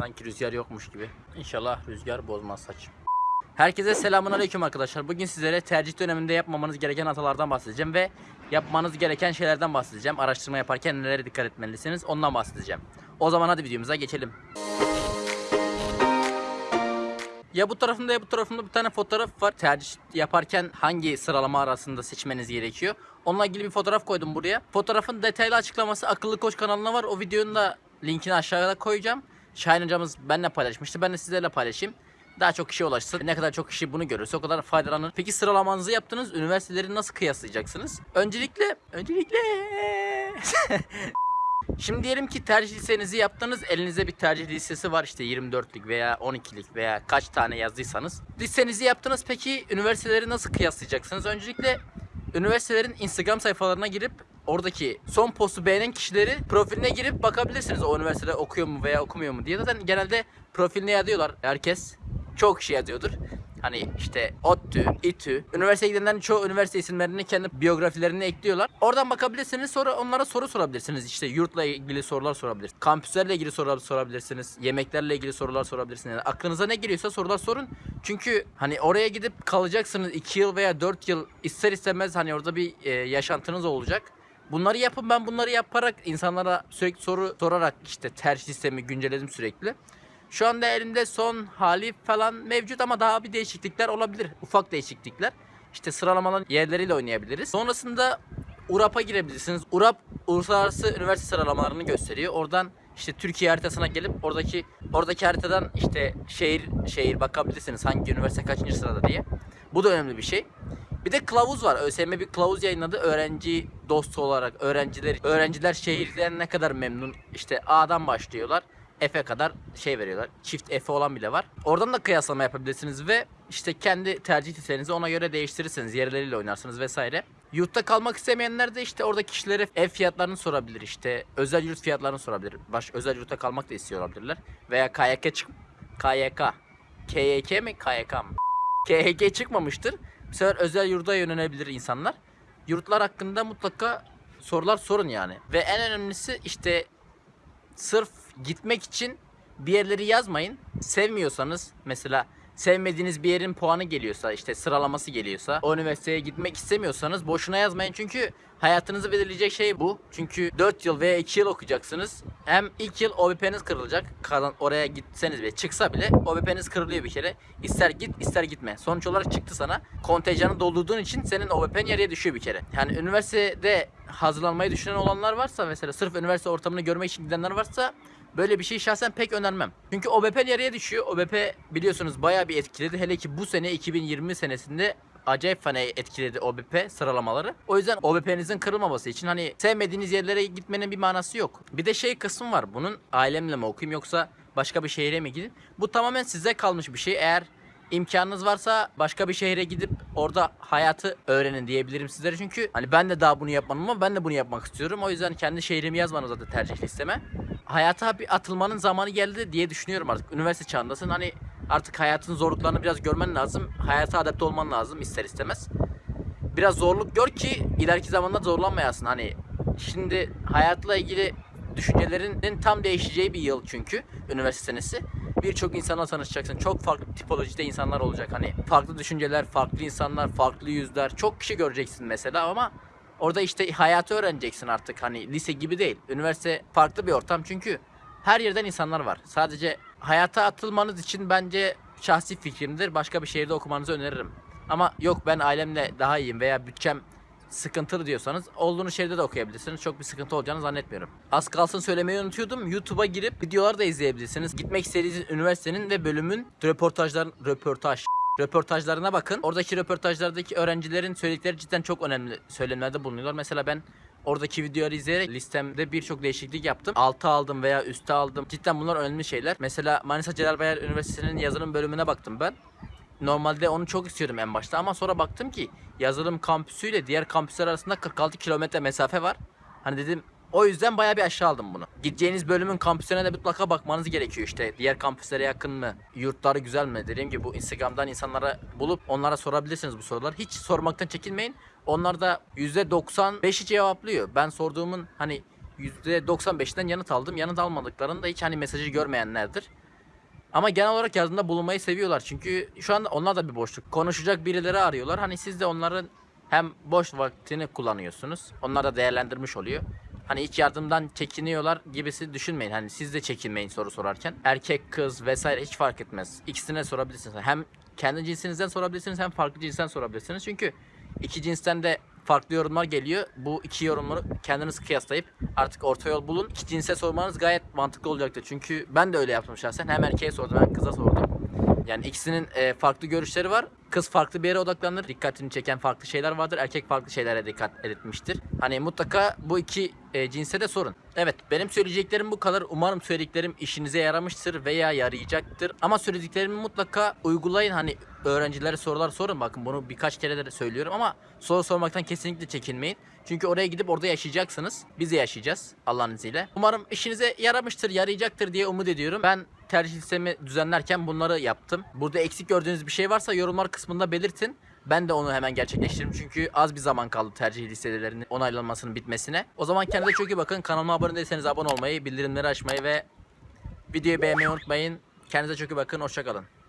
Sanki rüzgar yokmuş gibi. İnşallah rüzgar bozmaz saçım. Herkese selamun aleyküm arkadaşlar. Bugün sizlere tercih döneminde yapmamanız gereken hatalardan bahsedeceğim ve yapmanız gereken şeylerden bahsedeceğim. Araştırma yaparken nelere dikkat etmelisiniz ondan bahsedeceğim. O zaman hadi videomuza geçelim. Ya bu tarafında ya bu tarafında bir tane fotoğraf var. Tercih yaparken hangi sıralama arasında seçmeniz gerekiyor. Onunla ilgili bir fotoğraf koydum buraya. Fotoğrafın detaylı açıklaması Akıllı Koç kanalına var. O videonun da linkini aşağıda koyacağım. Şahin hocamız benimle paylaşmıştı. Ben de sizlerle paylaşayım. Daha çok kişi ulaşsın. Ne kadar çok kişi bunu görürse o kadar faydalanır. Peki sıralamanızı yaptınız. Üniversiteleri nasıl kıyaslayacaksınız? Öncelikle, öncelikle Şimdi diyelim ki tercih listenizi yaptınız. Elinizde bir tercih listesi var işte 24'lük veya 12'lik veya kaç tane yazdıysanız. Listenizi yaptınız. Peki üniversiteleri nasıl kıyaslayacaksınız? Öncelikle üniversitelerin Instagram sayfalarına girip oradaki son postu beğenen kişileri profiline girip bakabilirsiniz. O üniversitede okuyor mu veya okumuyor mu diye. Zaten genelde profiline yazıyorlar herkes. Çok kişi yazıyordur. Hani işte ODTÜ, İTÜ, üniversiteye gidenlerin çoğu üniversite isimlerini kendi biyografilerine ekliyorlar. Oradan bakabilirsiniz sonra onlara soru sorabilirsiniz. İşte yurtla ilgili sorular sorabilirsiniz. Kampüslerle ilgili sorular sorabilirsiniz. Yemeklerle ilgili sorular sorabilirsiniz. Yani aklınıza ne geliyorsa sorular sorun. Çünkü hani oraya gidip kalacaksınız 2 yıl veya 4 yıl ister istemez hani orada bir e, yaşantınız olacak. Bunları yapın ben bunları yaparak insanlara sürekli soru sorarak işte tercih sistemi güncelledim sürekli. Şu anda elimde son hali falan mevcut ama daha bir değişiklikler olabilir. Ufak değişiklikler. İşte sıralamaların yerleriyle oynayabiliriz. Sonrasında URAP'a girebilirsiniz. URAP uluslararası üniversite sıralamalarını gösteriyor. Oradan işte Türkiye haritasına gelip oradaki oradaki haritadan işte şehir şehir bakabilirsiniz hangi üniversite kaçıncı sırada diye. Bu da önemli bir şey. Bir de kılavuz var. ÖSYM bir kılavuz yayınladı. Öğrenci dostu olarak öğrenciler öğrenciler şehirden ne kadar memnun. İşte A'dan başlıyorlar. F'e kadar şey veriyorlar. Çift F olan bile var. Oradan da kıyaslama yapabilirsiniz ve işte kendi tercih listenizi ona göre değiştirirsiniz. Yerleriyle oynarsınız vesaire. Yurtta kalmak istemeyenler de işte orada kişilere ev fiyatlarını sorabilir işte. Özel yurt fiyatlarını sorabilir. Baş özel yurtta kalmak da istiyor olabilirler. Veya KYK çık KYK. KYK mi KYK mı? KHK çıkmamıştır. Bu sefer özel yurda yönelebilir insanlar. Yurtlar hakkında mutlaka sorular sorun yani. Ve en önemlisi işte sırf gitmek için bir yerleri yazmayın. Sevmiyorsanız mesela sevmediğiniz bir yerin puanı geliyorsa işte sıralaması geliyorsa o üniversiteye gitmek istemiyorsanız boşuna yazmayın çünkü hayatınızı belirleyecek şey bu. Çünkü 4 yıl veya 2 yıl okuyacaksınız. Hem ilk yıl OBP'niz kırılacak. Kalan oraya gitseniz bile çıksa bile OBP'niz kırılıyor bir kere. İster git ister gitme. Sonuç olarak çıktı sana. Kontenjanı doldurduğun için senin OBP'n yarıya düşüyor bir kere. Yani üniversitede hazırlanmayı düşünen olanlar varsa mesela sırf üniversite ortamını görmek için gidenler varsa Böyle bir şey şahsen pek önermem. Çünkü OBP yarıya düşüyor. OBP biliyorsunuz bayağı bir etkiledi. Hele ki bu sene 2020 senesinde acayip fena etkiledi OBP sıralamaları. O yüzden OBP'nizin kırılmaması için hani sevmediğiniz yerlere gitmenin bir manası yok. Bir de şey kısmı var. Bunun ailemle mi okuyayım yoksa başka bir şehre mi gidin? Bu tamamen size kalmış bir şey. Eğer imkanınız varsa başka bir şehre gidip orada hayatı öğrenin diyebilirim sizlere. Çünkü hani ben de daha bunu yapmadım ama ben de bunu yapmak istiyorum. O yüzden kendi şehrimi yazmanız zaten tercih listeme. Hayata bir atılmanın zamanı geldi diye düşünüyorum artık. Üniversite çağındasın. Hani artık hayatın zorluklarını biraz görmen lazım. Hayata adapte olman lazım ister istemez. Biraz zorluk gör ki ileriki zamanda zorlanmayasın. Hani şimdi hayatla ilgili düşüncelerinin tam değişeceği bir yıl çünkü üniversite senesi. Birçok insanla tanışacaksın. Çok farklı tipolojide insanlar olacak. Hani farklı düşünceler, farklı insanlar, farklı yüzler. Çok kişi göreceksin mesela ama orada işte hayatı öğreneceksin artık. Hani lise gibi değil. Üniversite farklı bir ortam çünkü her yerden insanlar var. Sadece hayata atılmanız için bence şahsi fikrimdir. Başka bir şehirde okumanızı öneririm. Ama yok ben ailemle daha iyiyim veya bütçem sıkıntılı diyorsanız olduğunuz şehirde de okuyabilirsiniz. Çok bir sıkıntı olacağını zannetmiyorum. Az kalsın söylemeyi unutuyordum. YouTube'a girip videolar da izleyebilirsiniz. Gitmek istediğiniz üniversitenin ve bölümün röportajların röportaj röportajlarına bakın. Oradaki röportajlardaki öğrencilerin söyledikleri cidden çok önemli söylemlerde bulunuyorlar. Mesela ben Oradaki videoları izleyerek listemde birçok değişiklik yaptım. Altı aldım veya üste aldım. Cidden bunlar önemli şeyler. Mesela Manisa Celal Bayar Üniversitesi'nin yazılım bölümüne baktım ben. Normalde onu çok istiyordum en başta ama sonra baktım ki yazılım kampüsüyle diğer kampüsler arasında 46 kilometre mesafe var. Hani dedim o yüzden bayağı bir aşağı aldım bunu. Gideceğiniz bölümün kampüsüne de mutlaka bakmanız gerekiyor işte. Diğer kampüslere yakın mı? Yurtları güzel mi? Dediğim gibi bu Instagram'dan insanlara bulup onlara sorabilirsiniz bu sorular. Hiç sormaktan çekinmeyin. Onlar da %95'i cevaplıyor. Ben sorduğumun hani %95'den yanıt aldım. Yanıt almadıklarını da hiç hani mesajı görmeyenlerdir. Ama genel olarak yardımda bulunmayı seviyorlar. Çünkü şu anda onlar da bir boşluk. Konuşacak birileri arıyorlar. Hani siz de onların hem boş vaktini kullanıyorsunuz. Onlar da değerlendirmiş oluyor. Hani hiç yardımdan çekiniyorlar gibisi düşünmeyin. Hani siz de çekinmeyin soru sorarken. Erkek, kız vesaire hiç fark etmez. İkisine sorabilirsiniz. Hem kendi cinsinizden sorabilirsiniz hem farklı cinsten sorabilirsiniz. Çünkü iki cinsten de farklı yorumlar geliyor. Bu iki yorumları kendiniz kıyaslayıp artık orta yol bulun. İki cinse sormanız gayet mantıklı olacaktır. Çünkü ben de öyle yaptım şahsen. Hem erkeğe sordum hem kıza sordum. Yani ikisinin e, farklı görüşleri var. Kız farklı bir yere odaklanır. Dikkatini çeken farklı şeyler vardır. Erkek farklı şeylere dikkat etmiştir. Hani mutlaka bu iki e, cinse de sorun. Evet benim söyleyeceklerim bu kadar. Umarım söylediklerim işinize yaramıştır veya yarayacaktır. Ama söylediklerimi mutlaka uygulayın. Hani öğrencilere sorular sorun. Bakın bunu birkaç kere de söylüyorum ama soru sormaktan kesinlikle çekinmeyin. Çünkü oraya gidip orada yaşayacaksınız. Biz de yaşayacağız Allah'ın izniyle. Umarım işinize yaramıştır, yarayacaktır diye umut ediyorum. Ben tercih listemi düzenlerken bunları yaptım. Burada eksik gördüğünüz bir şey varsa yorumlar kısmında belirtin. Ben de onu hemen gerçekleştiririm çünkü az bir zaman kaldı tercih listelerinin onaylanmasının bitmesine. O zaman kendinize çok iyi bakın. Kanalıma abone değilseniz abone olmayı, bildirimleri açmayı ve videoyu beğenmeyi unutmayın. Kendinize çok iyi bakın. Hoşçakalın.